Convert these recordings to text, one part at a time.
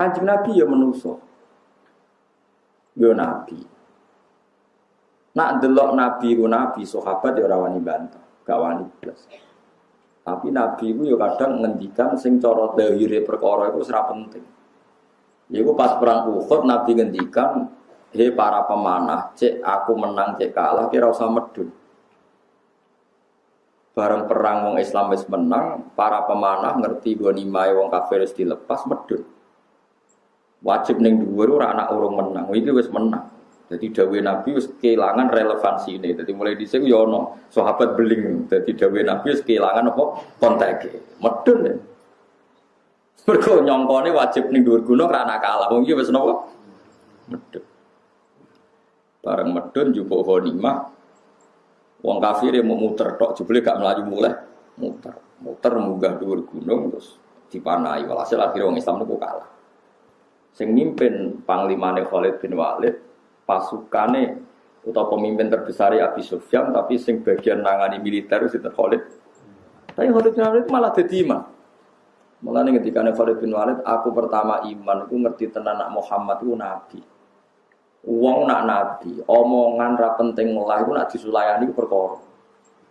Kanjeng Nabi ya menuso. Yo nabi. Nak delok nabi ku nabi sahabat ya ora wani bantah, gak wani blas. Tapi nabi ku yo kadang ngendikan sing cara dahire perkara iku ora penting. Iku pas perang Uhud nabi ngendikan, "He para pemanah, cek aku menang cek kalah kira usah medun." Bareng perang wong Islam wis menang, para pemanah ngerti ghanimah wong kafir wis dilepas medun wajib neng dhuwur ora anak urung menang. Iki wis menang. Jadi dawe Nabi wis kehilangan relevansi ini. Jadi mulai di sini yono sahabat beling. Jadi dawe Nabi wis kehilangan apa konteke. Medun ya. Mergo nyongkone wajib ning dhuwur gunung ora anak kalah. Wong iki wis napa? Medun. Bareng medun jupuk ghanimah. Wong kafir mau muter tok jebule gak melayu mulai muter. Muter munggah dhuwur gunung terus dipanai. Walhasil akhirnya wong Islam niku kalah sing mimpin panglimane Khalid bin Walid pasukane atau pemimpin terbesar ya Abi Sufyan tapi sing bagian nangani militer itu Khalid tapi Khalid bin Walid malah jadi imam malah nih ketika Khalid bin Walid aku pertama iman aku ngerti tenan nak Muhammad itu nabi Uang nak nabi, omongan ra penting lah itu nak disulayani itu perkara.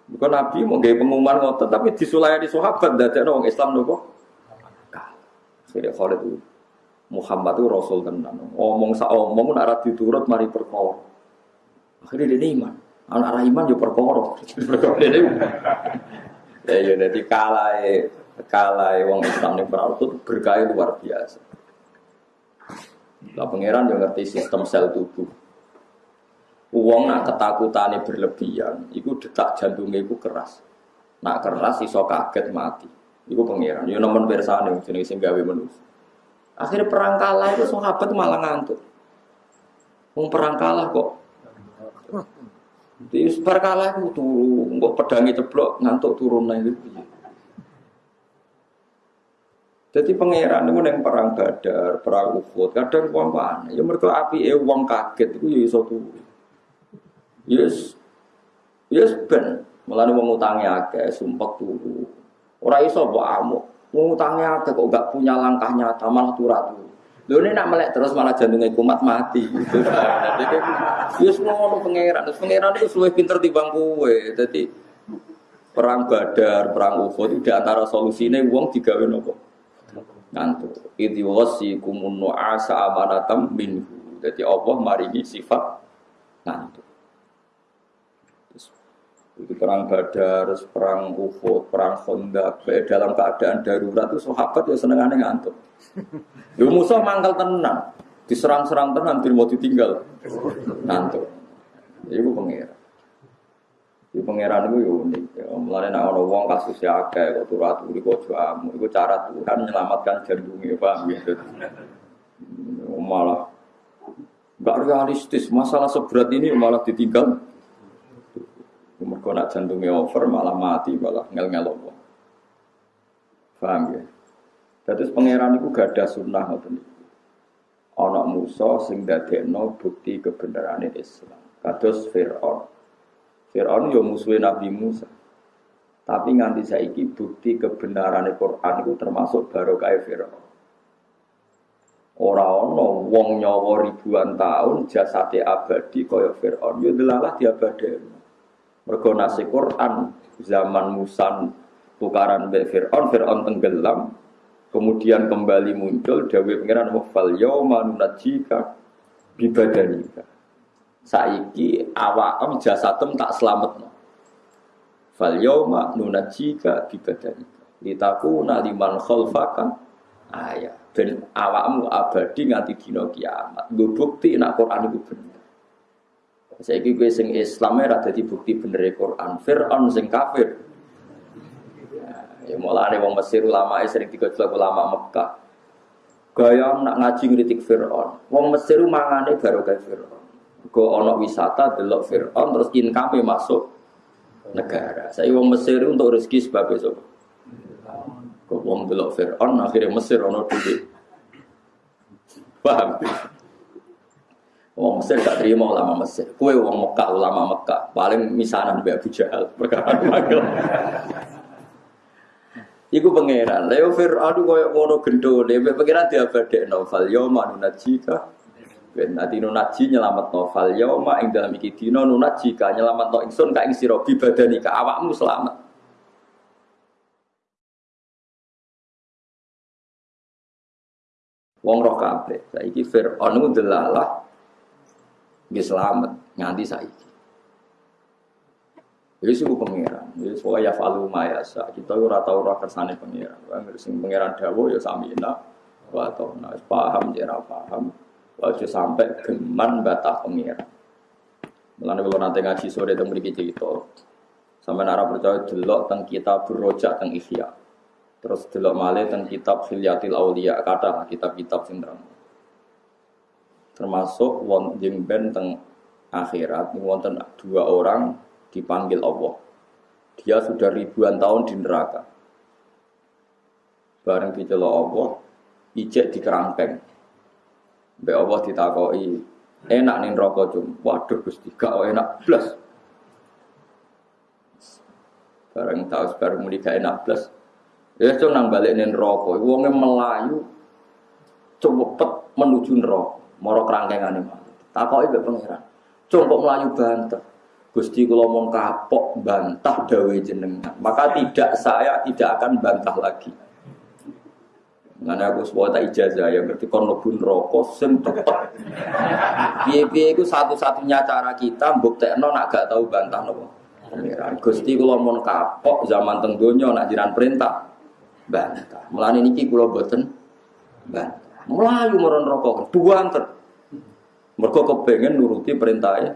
Bukan nabi mau gaya pengumuman ngotot, tapi disulayani sahabat dari orang Islam nopo. Jadi Khalid itu Muhammad itu Rasul tenan. Omong sa omong nak diturut mari perkara. Akhirnya dia iman. Anak ra iman yo perkara. Ya ya dadi kalae kalae wong Islam perang itu berkah luar biasa. Lah pangeran yo ngerti sistem sel tubuh. Uang nak ketakutane berlebihan, iku detak jantungnya iku keras. Nak keras iso kaget mati. Iku pangeran. Yo nemen bersane jenenge sing gawe manusia. Akhirnya perang kalah itu sahabat malah ngantuk. Mau perang kalah kok. Di perang kalah itu turun, kok pedangnya ceplok ngantuk turun lagi. Jadi pangeran itu yang perang badar, perang uhud, kadang uang mana? Ya mereka api eh uang kaget itu ya turun. Yes, yes ben, malah uang utangnya agak sumpah turun. Orang iso amuk. Ngutangnya ada kok gak punya langkah nyata malah turatu. Lho ini nak melek terus malah jantungnya kumat mati. Jadi semua pangeran, terus pangeran itu suwe pinter timbang kue. Jadi perang Badar, perang Uhud itu di antara solusinya uang digawe nopo ngantuk. Wasi kumun asa amanatam minhu. Jadi Allah maringi sifat ngantuk. Itu perang Badar, perang Uhud, perang Khandaq, dalam keadaan darurat itu sahabat ya senengane ngantuk. Yo musuh mangkal tenang, diserang-serang tenang, tidak mau ditinggal. Ngantuk. Iku pengira. Di pangeran itu ya unik. Ya, mulai nak orang wong kasus ya akeh kok turi kok jamu. Itu cara Tuhan menyelamatkan jantungnya, paham gitu. Malah gak realistis. Masalah seberat ini malah ditinggal Mereka nak jantungnya over malah mati malah ngel-ngel Allah. Paham ya? Jadi pangeran gak ada sunnah ngoten Anak Musa sing dadekno bukti kebenaran Islam. Kados Fir'aun. Fir'aun yo musuhe Nabi Musa. Tapi nganti saiki bukti kebenaran Quran itu termasuk barokah Fir'aun. Ora ana wong nyawa ribuan tahun jasate abadi kaya Fir'aun yo delalah diabadeni. Mergo nasi Quran zaman Musa tukaran be Fir'aun, Fir'aun tenggelam, kemudian kembali muncul Dawe Pengiran wafal yauma nunajika bibadanika. Saiki awakam jasadem tak selamat. Fal yauma nunajika bibadanika. Litakuna liman khalfaka ayat. Ben awakmu abadi nganti dina kiamat. Nggo bukti nek Quran itu bener. Saiki kowe sing Islam ora dadi bukti bener e Quran. Firaun sing kafir. Ya mulane wong Mesir ulama sering digojlok ulama Mekah. Gaya nak ngaji ngritik Firaun. Wong Mesir mangane baru kayak Firaun. Go ono wisata delok Firaun terus income masuk negara. Saya wong Mesir untuk rezeki sebab itu. Kok wong delok Firaun akhirnya Mesir ono duit. Paham? Wong Mesir gak terima ulama Mesir. Kue wong Mekah, ulama Mekah. Paling misanan Mbak Abu Jahal. Perkara Iku pangeran. Leo Fir'aun koyo ngono gendole, pangeran diabadekno fal yauma nunajika. Ben ati nunaji nyelamat novel yauma ing dalam iki dina nunajika nyelamat no ingsun ka ing bibadani ka awakmu selamat. Wong roh kabeh. Saiki ku delalah nggih selamat nganti saiki. Jadi suku pangeran. Jadi pokoknya ya falu mayasa. Kita ora tau ora kersane pangeran. Sing pangeran dawuh ya samina wa nah paham jera paham. Wajo sampai geman batah pangeran. Mulane kalau nanti ngaji sore teng mriki cerita. Sampai nara percaya delok teng kitab berojak teng Ihya. Terus delok malih teng kitab Hilyatil Auliya kata kitab-kitab sing Termasuk wong jengben teng akhirat wonten dua orang dipanggil Allah. Dia sudah ribuan tahun di neraka. Bareng dicelok Allah, ijek di kerangkeng. Mbak Allah ditakoi, enak nih rokok cum. Waduh Gusti, gak enak plus. Bareng tahu sebarang muni gak enak plus. Ya cung nang balik nih rokok, wongnya melayu, cepet menuju neraka, moro kerangkengan ini. Takoi mbak pangeran, kok melayu banter. Gusti kula mau kapok bantah dawe jenengan, maka tidak saya tidak akan bantah lagi. Mana aku sebuah tak ijazah ya berarti kon rokok sem tepat. Piye-piye itu satu-satunya cara kita buktekno nak gak tahu bantah nopo. Gusti kula mau kapok zaman tenggonya nak jiran perintah bantah. Mulane niki kula boten bantah. Melayu meron rokok, buanter. Mereka kepengen nuruti perintahnya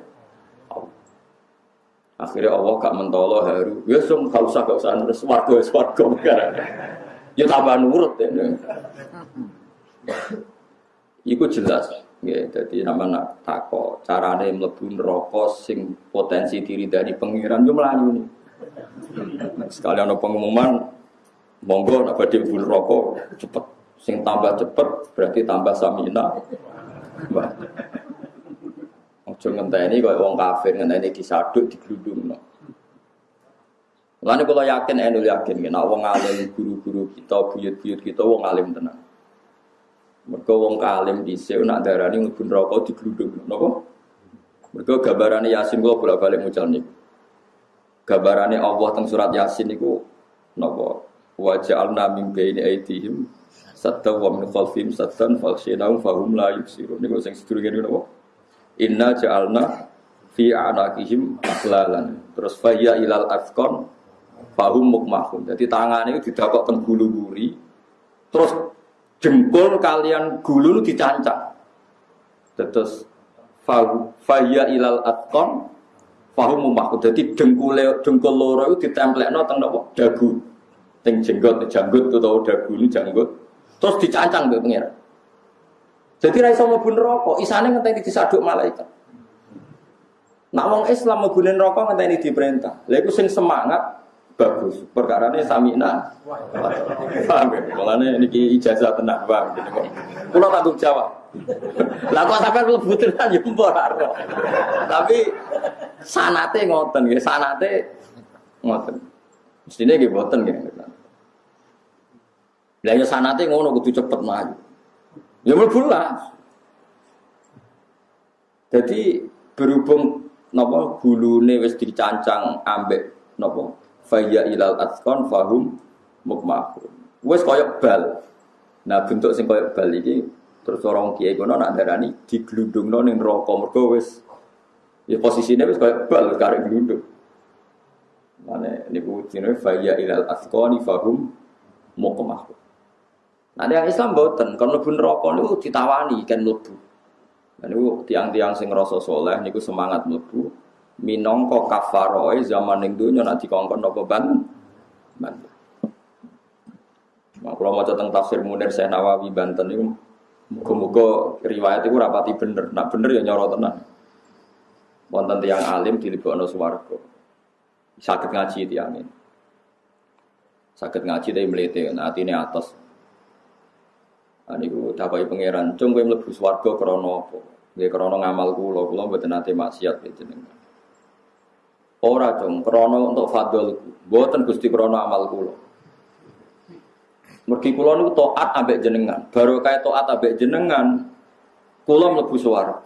Akhirnya Allah gak mentolo haru. Ya sum gak usah gak usah nurut swarga swarga Ya tambah nurut ya. Iku jelas. Ya, jadi nama nak tako carane mlebu neraka sing potensi diri dari pengiran yo melayu nih. Sekali ada pengumuman monggo nak badhe neraka cepet. Sing tambah cepet berarti tambah samina. Ojo ngenteni kaya wong kafir ngenteni disaduk digludungno. Lalu kalau yakin, enu yakin, nah wong alim guru-guru kita, buyut-buyut kita, wong alim tenang. Mereka wong alim di sini, nak darani ngebun rokok di geludung, nopo. Mereka gambarannya Yasin gua bolak balik mucal nih. Gambarannya Allah tentang surat Yasin itu, nopo. Wajah al namim baini aitihim, satta wa min khalfim sattan falsinahum fahum la yubsirun. Ini gue yang sedurungan nopo. Inna ja'alna fi anakihim aklalan. Terus faya ilal afkon fahum mukmahun. Jadi tangan itu didapok teng gulu guri. Terus jempol kalian gulu dicancang. Terus faya ilal afkon fahum mukmahun. Jadi dengkul dengkul loro itu ditemplekno teng nopo dagu. Teng jenggot, janggut atau dagu ini janggut. Terus dicancang ke pengiran. Jadi ra iso mlebu neraka, isane ngenteni disaduk malaikat. Nak wong Islam mlebu neraka ngenteni diperintah. Lha iku sing semangat bagus. Perkara ini samina. Paham ya? Mulane niki ijazah tenang, paham gitu kok. Kula tanggung jawab. Lah kok sampean mlebu tenan ya Tapi sanate ngoten sanate ngoten. Mestine nggih boten nggih. Lah ya sanate ngono kudu cepet maju. Ya mlebulah. Jadi berhubung napa gulune wis dicancang ambek napa faya ilal atqan fahum mukmahun. Wis koyok bal. Nah bentuk sing koyok bal iki terus orang kiai kono nak darani diglundungno ning neraka mergo wis ya posisine wis koyok bal karek glundung. Mane niku jenenge faya ilal atqani fahum mukmahun. Nah, yang Islam boten, kon mlebu neraka niku ditawani kan mlebu. Dan niku tiang-tiang sing rasa soleh niku semangat mlebu. Minangka kafaroe zaman ning donya nek dikongkon napa ban. Ban. Nah, kalau mau tentang tafsir Munir saya Nawawi Banten itu muga-muga riwayat itu rapati bener. Nak bener ya nyoro tenan. Wonten tiang alim di dilebokno swarga. Sakit ngaji tiang ini. Sakit ngaji dari melete, nah ini atas. Nah, niku dapai pangeran, cung kowe mlebu swarga krana apa? Nggih krana ngamal kula, kula mboten nate maksiat jenengan. Ora cung krana untuk fadl, mboten Gusti krana amal kula. Mergi kula niku taat ambek jenengan. Kayak taat ambek jenengan, kula mlebu swarga.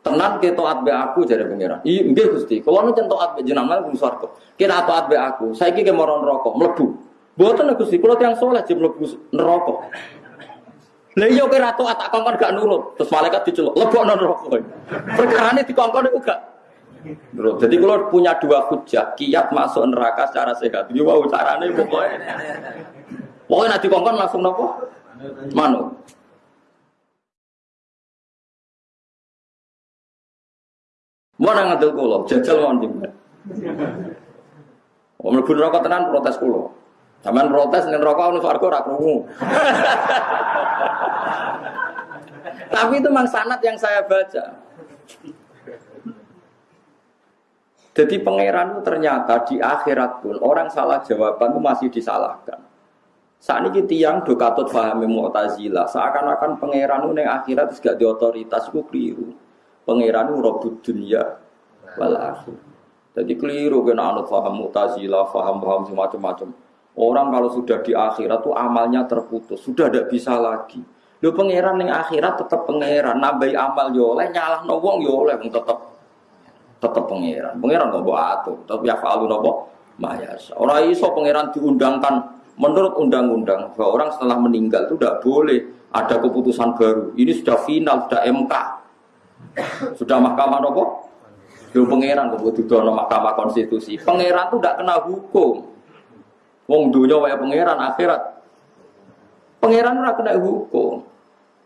Tenan ke taat be aku jare pangeran. Iya nggih Gusti. Kula nu taat be jenengan mlebu swarga. Kira taat be aku. Saiki ke moron neraka mlebu. Mboten Gusti, kula tiyang saleh jek mlebu neraka. Lah iya kira taat tak kongkon gak nurut. Terus malaikat diceluk, lebokno neraka. Perkarane dikongkon iku gak Nurut. Jadi kalau punya dua hujah, kiat masuk neraka secara sehat. Ini wow caranya pokoknya. Pokoknya nanti kongkon langsung nopo? Manu. Mana ngadil kulo, jajal mau juga. Om lebih rokok tenan protes kulo. Zaman protes nih rokok nih suaraku rakrungu. Tapi itu memang sanat yang saya baca. Jadi pangeran itu ternyata di akhirat pun orang salah jawaban itu masih disalahkan. Saat ini tiang do katut pahami mu'tazila, seakan-akan pangeran itu yang akhirat gak di otoritas itu keliru. Pangeran itu robot dunia wal. Jadi keliru kena anut paham mu'tazila, paham-paham semacam-macam. Orang kalau sudah di akhirat tuh amalnya terputus, sudah tidak bisa lagi. Lo pangeran yang akhirat tetap pangeran, nabai amal yo oleh nyalah wong yo oleh tetap tetap pangeran. Pangeran bawa atur, tapi ya falu nopo mayas. Orang iso pangeran diundangkan menurut undang-undang bahwa orang setelah meninggal itu tidak boleh ada keputusan baru. Ini sudah final, sudah MK, sudah mahkamah nopo. Yo pangeran kok dono mahkamah konstitusi. Pangeran itu tidak kena hukum. Wong dunia wae pangeran akhirat. Pangeran ora kena hukum.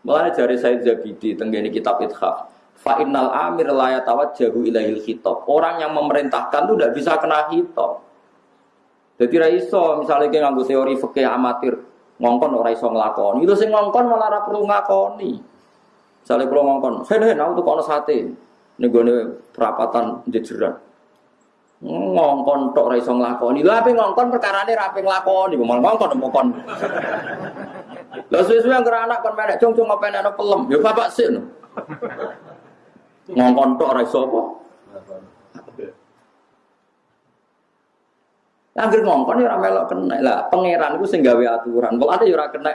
Mulane jari saya Zabidi tenggene kitab Ithaf. Fa innal amir la yatawajjahu ilaihil khitab. Orang yang memerintahkan itu tidak bisa kena khitab. Jadi ra iso misalnya kayak nganggo teori fikih amatir ngongkon ora iso nglakoni. Itu sing ngongkon malah ora perlu ngakoni. Misalnya kalau ngongkon, "Hen hen aku tuh kono sate." Ning gone perapatan jejeran. Ngongkon tok ora iso nglakoni. Lha ape ngongkon perkarane ra ape nglakoni, malah ngongkon ngongkon. Lah suwe-suwe yang anak kon menek cung-cung apa enak pelem. Ya bapak sih. ngongkon tok ora iso apa? Angger ngongkon ya ora melok kena. Lah pangeran iku sing gawe aturan. Kok ada ya ora kena.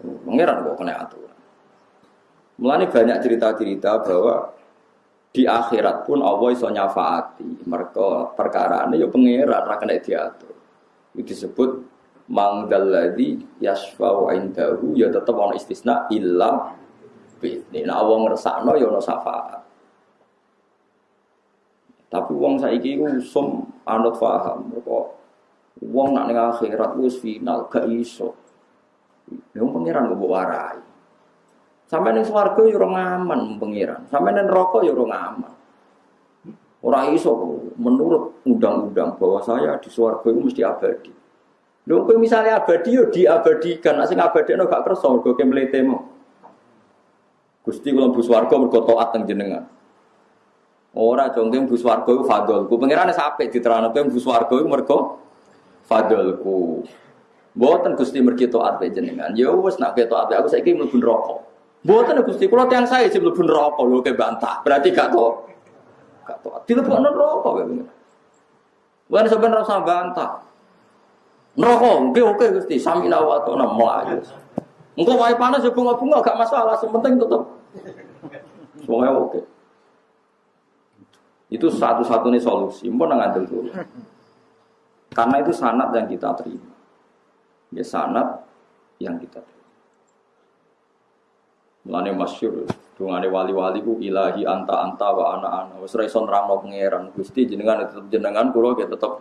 Pangeran kok kena aturan. Mulane banyak cerita-cerita bahwa di akhirat pun Allah iso nyafaati. Mereka perkara ini ya pangeran ora kena diatur. Itu disebut mangdalladzi yasfa'u indahu ya tetap ana istisna illa ini nah wong ngersakno ya ono syafaat. Tapi wong saiki iku usum anut paham kok wong nak ning akhirat wis final gak iso. Ya pangeran kok warai. Sampai ning swarga ya ora aman pangeran. Sampai ning neraka ya ora aman. Ora iso menurut undang-undang bahwa saya di swarga itu mesti abadi. Lho kowe misalnya abadi yo diabadikan, nek sing abadine gak kersa mergo kemletemu. Gusti kula bus warga mergo taat teng jenengan. Ora jongke bus warga iku fadolku. Pangerane sampe diterangno kowe bus warga iku mergo fadolku. Mboten Gusti mergi taat jenengan. Ya nak ke taat aku saiki mlebu neraka. Mboten Gusti kula tiyang saya sing mlebu neraka lho ke bantah. Berarti gak to. Gak to. Dilebokno neraka kowe. Bukan sebenarnya rasa bantah. Neraka, oke oke Gusti, sami wa ta'ala melayu. Engkau wae panas ya bunga-bunga gak masalah, sementing tetap. Semuanya oke. Itu satu-satunya solusi. Mau ngadil dulu. Karena itu sanat yang kita terima. Ya sanat yang kita terima. Mulane masyur, dungane wali-wali ku ilahi anta anta wa ana ana. Wis ra iso nerangno pangeran. Gusti jenengan tetep jenengan kula ya tetep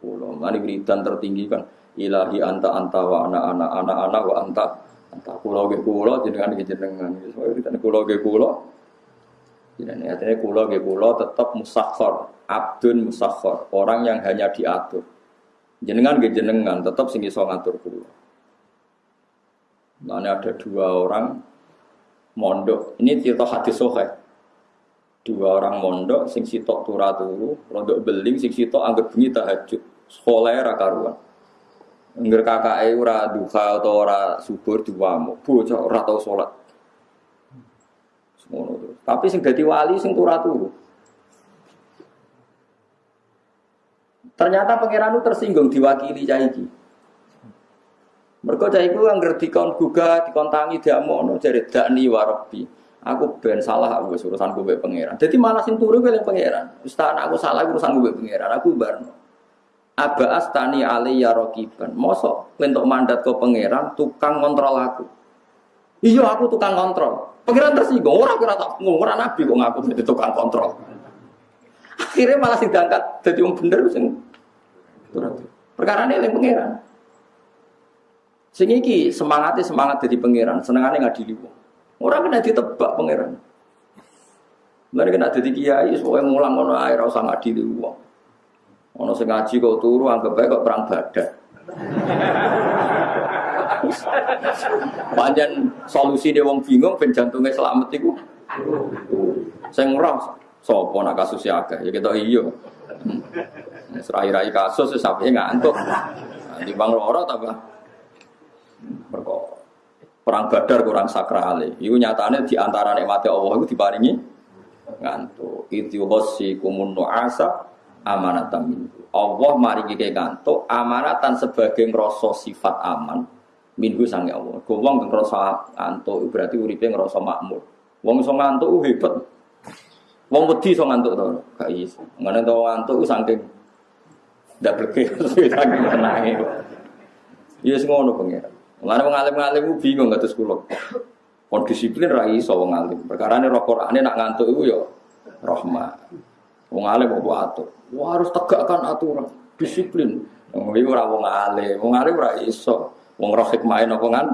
kula. Mulane wiridan tertinggi kan ilahi anta anta wa ana ana ana ana wa anta anta kula ge kula jenengan ge jenengan. Soale kita kula ge kula. Jadi artinya kula ge kula tetep musakhkhar, abdun musakhkhar, orang yang hanya diatur. Jenengan ge jenengan tetep sing iso ngatur kula. Nah, ada dua orang mondok. Ini cerita hadis sohe. Dua orang mondok, sing sitok turah turu, rodok beling, sing sitok anggap bengi tahajud. Sekolah ra karuan. Ngger kakake ora duha atau ora subur diwamu, bocah ora tau salat. Semono. Tapi sing dadi wali sing turah turu. Ternyata pangeran tersinggung diwakili cah. Mereka cah iku yang ngerti kon gugah, dikontangi diamono dari dakni warobi. Aku ben salah aku urusan gue pangeran. Jadi malah sing turu gue pangeran. Ustaz aku salah urusan gue pangeran. Aku barno. Aba astani ali ya rokiban. Mosok untuk mandat ke pangeran tukang kontrol aku. Iya aku tukang kontrol. Pangeran tersinggung. Orang kira tak orang nabi kok ngaku jadi tukang kontrol. Akhirnya malah sing diangkat jadi yang bener sing perkara ini yang pangeran. Sing iki semangatnya semangat jadi pangeran, senengane ngadili wong. Orang kena ditebak pangeran. Mereka kena jadi kiai, soalnya ngulang ngono air, rasa ngadili wong. Ono sing ngaji kok turu anggap bae kok perang badak. Panjen solusi dia wong bingung ben jantunge selamat iku. Sing ora sapa nak kasus ya akeh ya kita iya. Serai-rai kasus sampe ngantuk. Nanti bang loro ta Perkara perang badar kurang sakral. Iku nyatane di antara Allah iku diparingi ngantuk. Itu hosi kumun nu'asa amanatan minhu. Allah mari kike ngantuk amanatan sebagai ngrasa sifat aman minhu sange Allah. Wong ngrasa ngantuk berarti uripe ngrasa makmur. Wong iso ngantuk hebat. Wong wedi iso ngantuk to, gak iso. Ngene to ngantuk saking ndak bleke saking tenange. Ya yes, ngono pengen. Mulane wong alim-alim bingung kados kula. Kon disiplin ra iso wong alim. Qur'ane nak ngantuk iku ya rahmat. Wong alim kok atur. Wah harus tegakkan aturan, disiplin. Wong iki ora wong alim, wong alim ora iso. Wong roh kan?